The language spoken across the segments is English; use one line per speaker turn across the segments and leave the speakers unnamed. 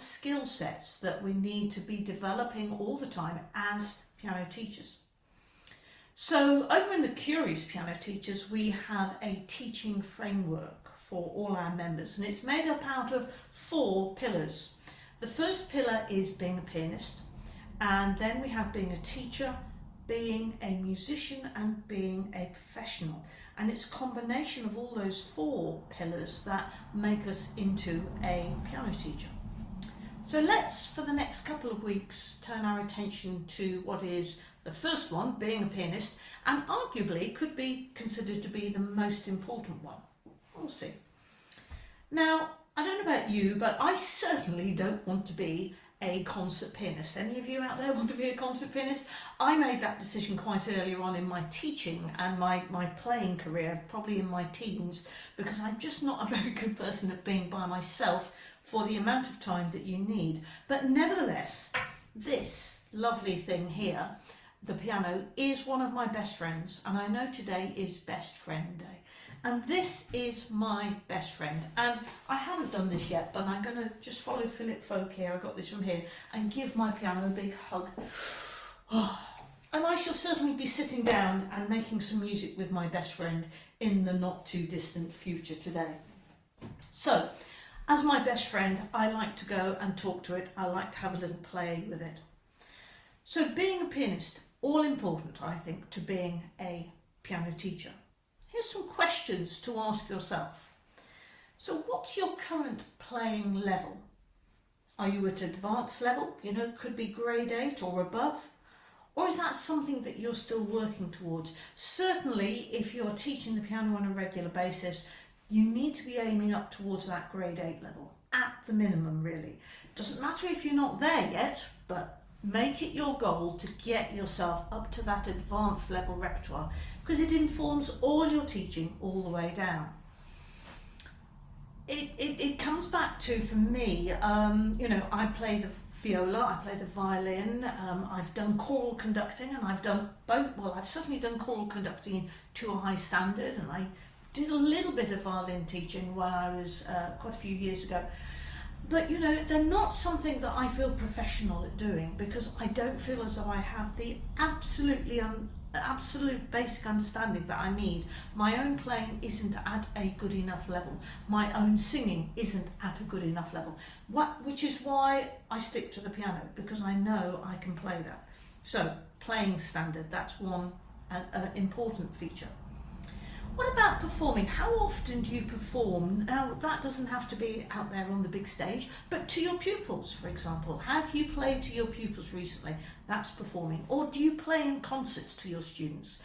skill sets that we need to be developing all the time as piano teachers. So over in the Curious Piano Teachers we have a teaching framework for all our members and it's made up out of four pillars. The first pillar is being a pianist and then we have being a teacher, being a musician and being a professional and it's a combination of all those four pillars that make us into a piano teacher. So let's for the next couple of weeks turn our attention to what is the first one, being a pianist, and arguably could be considered to be the most important one. We'll see. Now, I don't know about you, but I certainly don't want to be a concert pianist. Any of you out there want to be a concert pianist? I made that decision quite earlier on in my teaching and my, my playing career, probably in my teens, because I'm just not a very good person at being by myself for the amount of time that you need. But nevertheless, this lovely thing here, the piano, is one of my best friends, and I know today is best friend day and this is my best friend and I haven't done this yet but I'm to just follow Philip Folk here, I got this from here and give my piano a big hug and I shall certainly be sitting down and making some music with my best friend in the not too distant future today. So as my best friend I like to go and talk to it, I like to have a little play with it. So being a pianist, all important I think to being a piano teacher. Here's some questions to ask yourself. So what's your current playing level? Are you at advanced level? You know, could be grade 8 or above. Or is that something that you're still working towards? Certainly, if you're teaching the piano on a regular basis, you need to be aiming up towards that grade 8 level, at the minimum really. Doesn't matter if you're not there yet, but make it your goal to get yourself up to that advanced level repertoire because it informs all your teaching all the way down. It, it, it comes back to, for me, um, you know, I play the viola, I play the violin, um, I've done choral conducting and I've done both, well I've certainly done choral conducting to a high standard and I did a little bit of violin teaching when I was uh, quite a few years ago but you know they're not something that I feel professional at doing because I don't feel as though I have the absolutely absolute basic understanding that I need. My own playing isn't at a good enough level. My own singing isn't at a good enough level. What, which is why I stick to the piano because I know I can play that. So playing standard, that's one uh, uh, important feature. What about performing? How often do you perform? Now, that doesn't have to be out there on the big stage, but to your pupils, for example. Have you played to your pupils recently? That's performing. Or do you play in concerts to your students?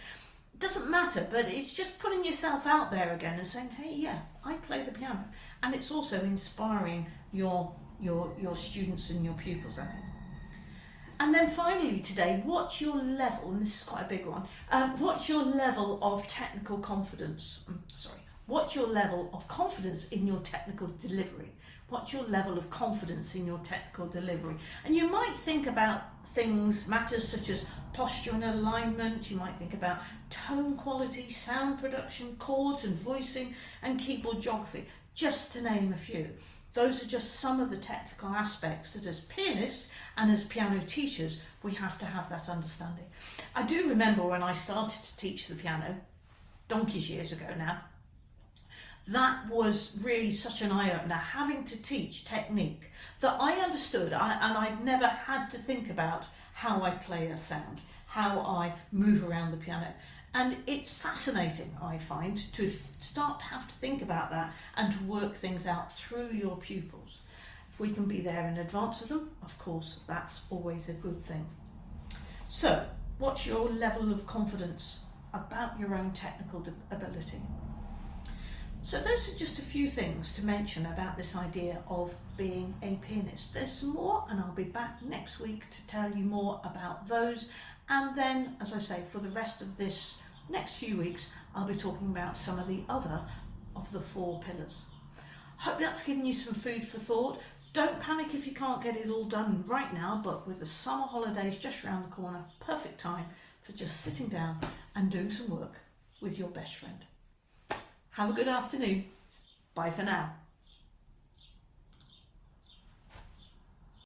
Doesn't matter, but it's just putting yourself out there again and saying, hey, yeah, I play the piano. And it's also inspiring your, your, your students and your pupils, I think. And then finally today, what's your level, and this is quite a big one, um, what's your level of technical confidence, mm, sorry, what's your level of confidence in your technical delivery? What's your level of confidence in your technical delivery? And you might think about things, matters such as posture and alignment, you might think about tone quality, sound production, chords and voicing, and keyboard geography, just to name a few. Those are just some of the technical aspects that as pianists and as piano teachers, we have to have that understanding. I do remember when I started to teach the piano, donkeys years ago now, that was really such an eye-opener, having to teach technique that I understood I, and I'd never had to think about how I play a sound, how I move around the piano. And it's fascinating, I find, to start to have to think about that and to work things out through your pupils. If we can be there in advance of them, of course, that's always a good thing. So, what's your level of confidence about your own technical ability? So those are just a few things to mention about this idea of being a pianist. There's some more and I'll be back next week to tell you more about those and then, as I say, for the rest of this next few weeks, I'll be talking about some of the other of the four pillars. Hope that's given you some food for thought. Don't panic if you can't get it all done right now, but with the summer holidays just around the corner, perfect time for just sitting down and doing some work with your best friend. Have a good afternoon. Bye for now.